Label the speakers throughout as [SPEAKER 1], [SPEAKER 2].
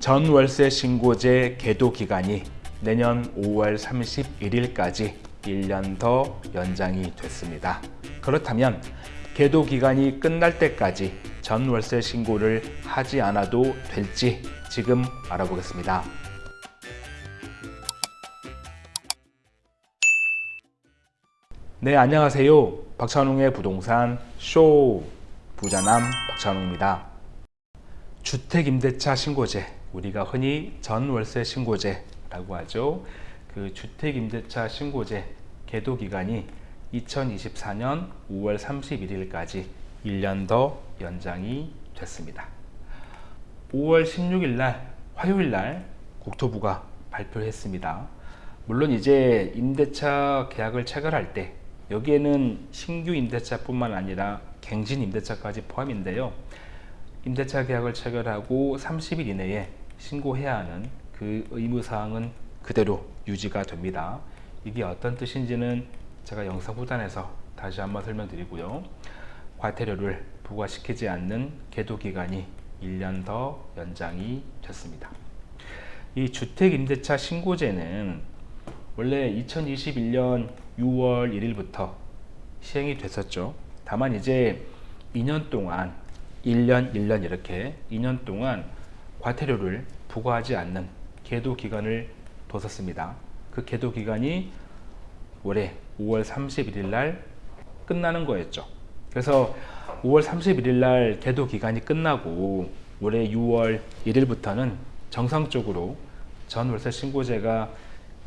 [SPEAKER 1] 전월세 신고제 계도 기간이 내년 5월 31일까지 1년 더 연장이 됐습니다. 그렇다면 계도 기간이 끝날 때까지 전월세 신고를 하지 않아도 될지 지금 알아보겠습니다. 네, 안녕하세요. 박찬웅의 부동산 쇼 부자남 박찬웅입니다. 주택임대차 신고제, 우리가 흔히 전월세 신고제라고 하죠. 그 주택임대차 신고제 계도 기간이 2024년 5월 31일까지 1년 더 연장이 됐습니다. 5월 16일 날 화요일 날 국토부가 발표했습니다. 물론 이제 임대차 계약을 체결할 때 여기에는 신규 임대차뿐만 아니라 갱신 임대차까지 포함인데요. 임대차 계약을 체결하고 30일 이내에 신고해야 하는 그 의무사항은 그대로 유지가 됩니다. 이게 어떤 뜻인지는 제가 영상 후단에서 다시 한번 설명드리고요. 과태료를 부과시키지 않는 계도기간이 1년 더 연장이 됐습니다. 이 주택임대차 신고제는 원래 2021년 6월 1일부터 시행이 됐었죠. 다만 이제 2년 동안 1년 1년 이렇게 2년 동안 과태료를 부과하지 않는 계도 기간을 뒀었습니다. 그 계도 기간이 올해 5월 31일 날 끝나는 거였죠. 그래서 5월 31일 날 계도 기간이 끝나고 올해 6월 1일부터는 정상적으로 전월세 신고제가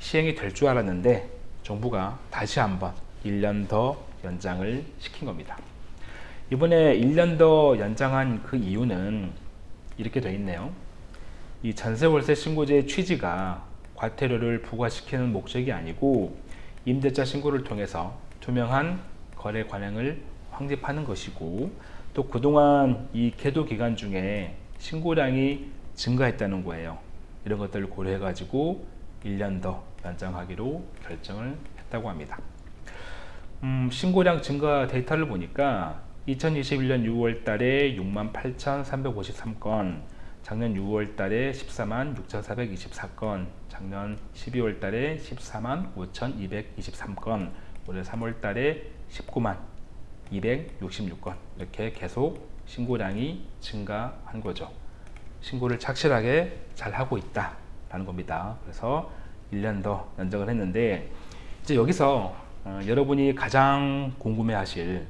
[SPEAKER 1] 시행이 될 줄 알았는데 정부가 다시 한번 1년 더 연장을 시킨 겁니다. 이번에 1년 더 연장한 그 이유는 이렇게 되어 있네요. 이 전세월세 신고제의 취지가 과태료를 부과시키는 목적이 아니고 임대차 신고를 통해서 투명한 거래 관행을 확립하는 것이고 또 그동안 이 계도 기간 중에 신고량이 증가했다는 거예요. 이런 것들을 고려해 가지고 1년 더 연장하기로 결정을 했다고 합니다. 음, 신고량 증가 데이터를 보니까 2021년 6월 달에 68,353건, 작년 6월 달에 14만 6,424건, 작년 12월 달에 14만 5,223건, 올해 3월 달에 19만 266건 이렇게 계속 신고량이 증가한 거죠. 신고를 착실하게 잘 하고 있다라는 겁니다. 그래서 1년 더 연장을 했는데 이제 여기서 어, 여러분이 가장 궁금해하실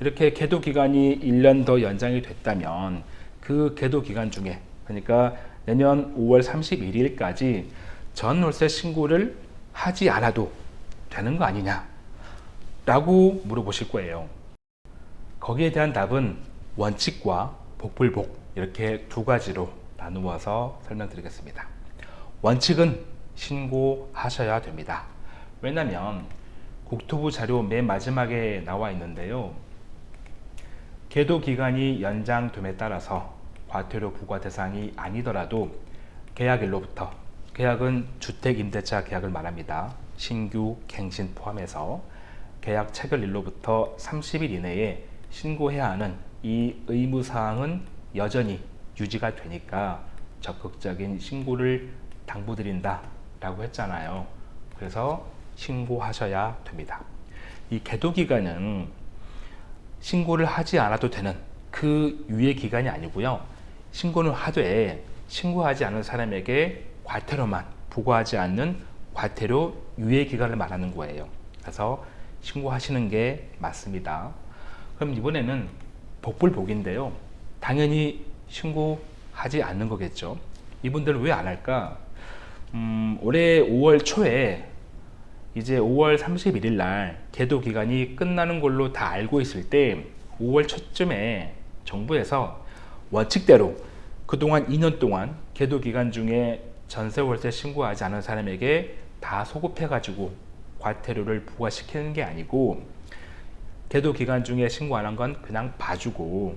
[SPEAKER 1] 이렇게 계도 기간이 1년 더 연장이 됐다면 그 계도 기간 중에 그러니까 내년 5월 31일까지 전월세 신고를 하지 않아도 되는 거 아니냐? 라고 물어보실 거예요. 거기에 대한 답은 원칙과 복불복 이렇게 두 가지로 나누어서 설명드리겠습니다. 원칙은 신고하셔야 됩니다. 왜냐하면 국토부 자료 맨 마지막에 나와 있는데요. 계도 기간이 연장됨에 따라서 과태료 부과 대상이 아니더라도 계약일로부터 계약은 주택임대차 계약을 말합니다. 신규 갱신 포함해서 계약 체결일로부터 30일 이내에 신고해야 하는 이 의무사항은 여전히 유지가 되니까 적극적인 신고를 당부드린다 라고 했잖아요. 그래서 신고하셔야 됩니다. 이 계도 기간은 신고를 하지 않아도 되는 그 유예 기간이 아니고요. 신고는 하되 신고하지 않은 사람에게 과태료만 부과하지 않는 과태료 유예 기간을 말하는 거예요. 그래서 신고하시는 게 맞습니다. 그럼 이번에는 복불복인데요. 당연히 신고하지 않는 거겠죠. 이분들은 왜 안 할까? 음, 올해 5월 초에 이제 5월 31일 날 계도 기간이 끝나는 걸로 다 알고 있을 때 5월 초쯤에 정부에서 원칙대로 그동안 2년 동안 계도 기간 중에 전세 월세 신고하지 않은 사람에게 다 소급해 가지고 과태료를 부과시키는 게 아니고 계도 기간 중에 신고 안 한 건 그냥 봐주고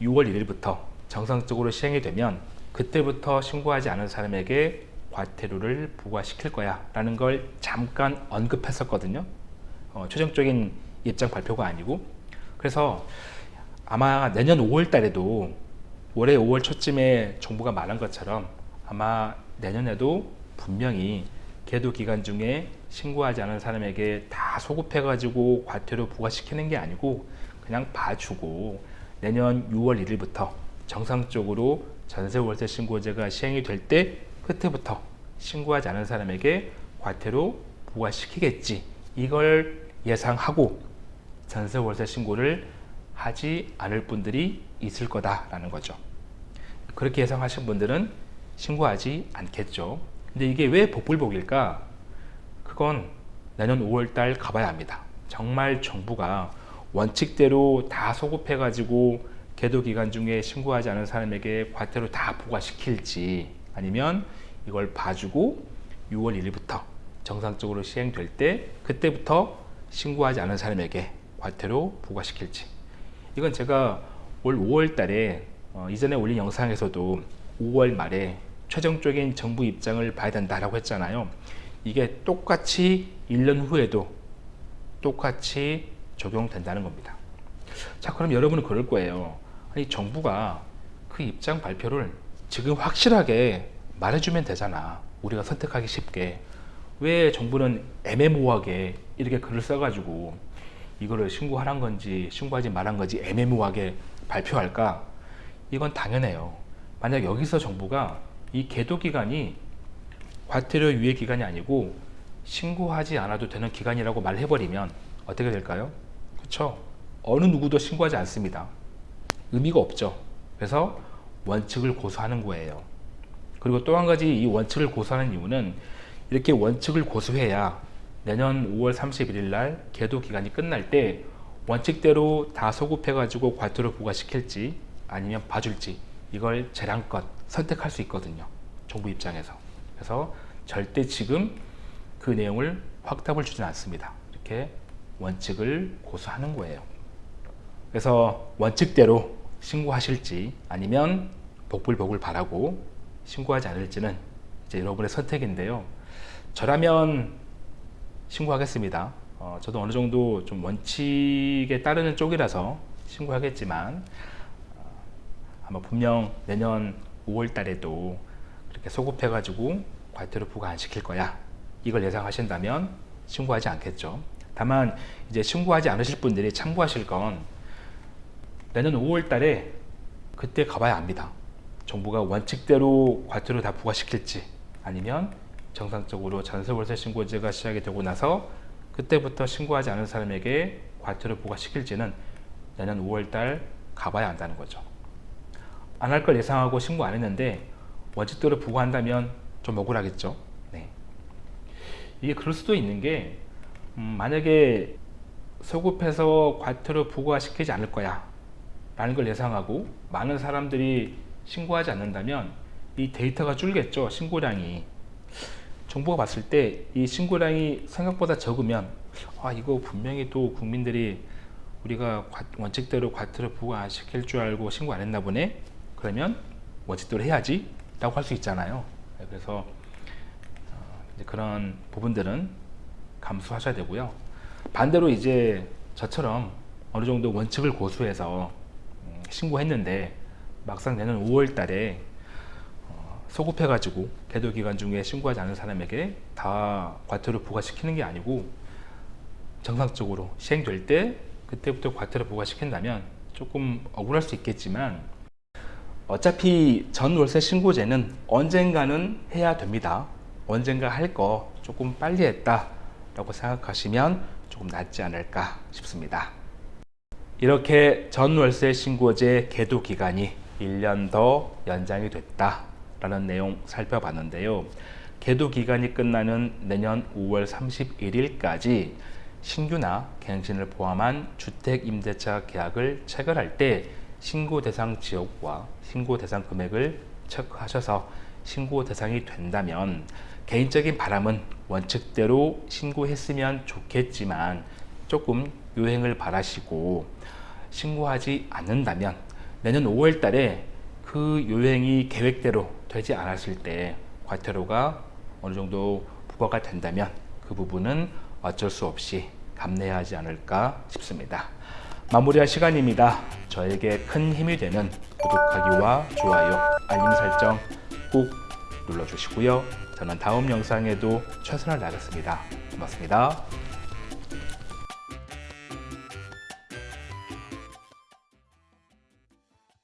[SPEAKER 1] 6월 1일부터 정상적으로 시행이 되면 그때부터 신고하지 않은 사람에게 과태료를 부과시킬 거야 라는 걸 잠깐 언급했었거든요. 어, 최종적인 입장 발표가 아니고. 그래서 아마 내년 5월 달에도 올해 5월 초쯤에 정부가 말한 것처럼 아마 내년에도 분명히 계도 기간 중에 신고하지 않은 사람에게 다 소급해가지고 과태료 부과시키는 게 아니고 그냥 봐주고 내년 6월 1일부터 정상적으로 전세 월세 신고제가 시행이 될 때 그때부터 신고하지 않은 사람에게 과태료 부과시키겠지. 이걸 예상하고 전세 월세 신고를 하지 않을 분들이 있을 거다라는 거죠. 그렇게 예상하신 분들은 신고하지 않겠죠. 근데 이게 왜 복불복일까? 그건 내년 5월달 가봐야 합니다. 정말 정부가 원칙대로 다 소급해가지고 계도 기간 중에 신고하지 않은 사람에게 과태료 다 부과시킬지 아니면 이걸 봐주고 6월 1일부터 정상적으로 시행될 때 그때부터 신고하지 않은 사람에게 과태료 부과시킬지 이건 제가 올 5월 달에 어, 이전에 올린 영상에서도 5월 말에 최종적인 정부 입장을 봐야 된다라고 했잖아요. 이게 똑같이 1년 후에도 똑같이 적용된다는 겁니다. 자 그럼 여러분은 그럴 거예요. 아니 정부가 그 입장 발표를 지금 확실하게 말해주면 되잖아. 우리가 선택하기 쉽게. 왜 정부는 애매모호하게 이렇게 글을 써가지고 이거를 신고하란 건지 신고하지 말한 건지 애매모호하게 발표할까? 이건 당연해요. 만약 여기서 정부가 이 계도 기간이 과태료 유예 기간이 아니고 신고하지 않아도 되는 기간이라고 말해버리면 어떻게 될까요? 그렇죠 어느 누구도 신고하지 않습니다. 의미가 없죠. 그래서 원칙을 고수하는 거예요. 그리고 또 한 가지 이 원칙을 고수하는 이유는 이렇게 원칙을 고수해야 내년 5월 31일 날 계도 기간이 끝날 때 원칙대로 다 소급해 가지고 과태료 부과시킬지 아니면 봐줄지 이걸 재량껏 선택할 수 있거든요 정부 입장에서. 그래서 절대 지금 그 내용을 확답을 주진 않습니다. 이렇게 원칙을 고수하는 거예요. 그래서 원칙대로 신고하실지 아니면 복불복을 바라고 신고하지 않을지는 이제 여러분의 선택인데요. 저라면 신고하겠습니다. 어, 저도 어느 정도 좀 원칙에 따르는 쪽이라서 신고하겠지만 어, 아마 분명 내년 5월 달에도 그렇게 소급해 가지고 과태료 부과 안 시킬 거야. 이걸 예상하신다면 신고하지 않겠죠. 다만 이제 신고하지 않으실 분들이 참고하실 건 내년 5월 달에 그때 가봐야 합니다. 정부가 원칙대로 과태료 다 부과시킬지 아니면 정상적으로 전세월세 신고제가 시작이 되고 나서 그때부터 신고하지 않은 사람에게 과태료 부과시킬지는 내년 5월달 가봐야 한다는 거죠. 안 할 걸 예상하고 신고 안 했는데 원칙대로 부과한다면 좀 억울하겠죠? 네. 이게 그럴 수도 있는 게 음, 만약에 소급해서 과태료 부과시키지 않을 거야 라는 걸 예상하고 많은 사람들이 신고하지 않는다면 이 데이터가 줄겠죠 신고량이 정부가 봤을 때 이 신고량이 생각보다 적으면 아 이거 분명히 또 국민들이 우리가 원칙대로 과태료 부과 시킬 줄 알고 신고 안 했나 보네? 그러면 원칙대로 해야지 라고 할 수 있잖아요. 네, 그래서 어, 그런 부분들은 감수하셔야 되고요. 반대로 이제 저처럼 어느 정도 원칙을 고수해서 음, 신고했는데 막상 내년 5월 달에 소급해 가지고 계도 기간 중에 신고하지 않은 사람에게 다 과태료 부과시키는 게 아니고 정상적으로 시행될 때 그때부터 과태료 부과시킨다면 조금 억울할 수 있겠지만 어차피 전월세 신고제는 언젠가는 해야 됩니다. 언젠가 할 거 조금 빨리 했다 라고 생각하시면 조금 낫지 않을까 싶습니다. 이렇게 전월세 신고제 계도 기간이 1년 더 연장이 됐다 라는 내용 살펴봤는데요. 계도 기간이 끝나는 내년 5월 31일까지 신규나 갱신을 포함한 주택임대차 계약을 체결할 때 신고 대상 지역과 신고 대상 금액을 체크하셔서 신고 대상이 된다면 개인적인 바람은 원칙대로 신고했으면 좋겠지만 조금 유행을 바라시고 신고하지 않는다면 내년 5월 달에 그 요행이 계획대로 되지 않았을 때 과태료가 어느 정도 부과가 된다면 그 부분은 어쩔 수 없이 감내해야 하지 않을까 싶습니다. 마무리할 시간입니다. 저에게 큰 힘이 되는 구독하기와 좋아요, 알림 설정 꼭 눌러주시고요. 저는 다음 영상에도 최선을 다하겠습니다. 고맙습니다.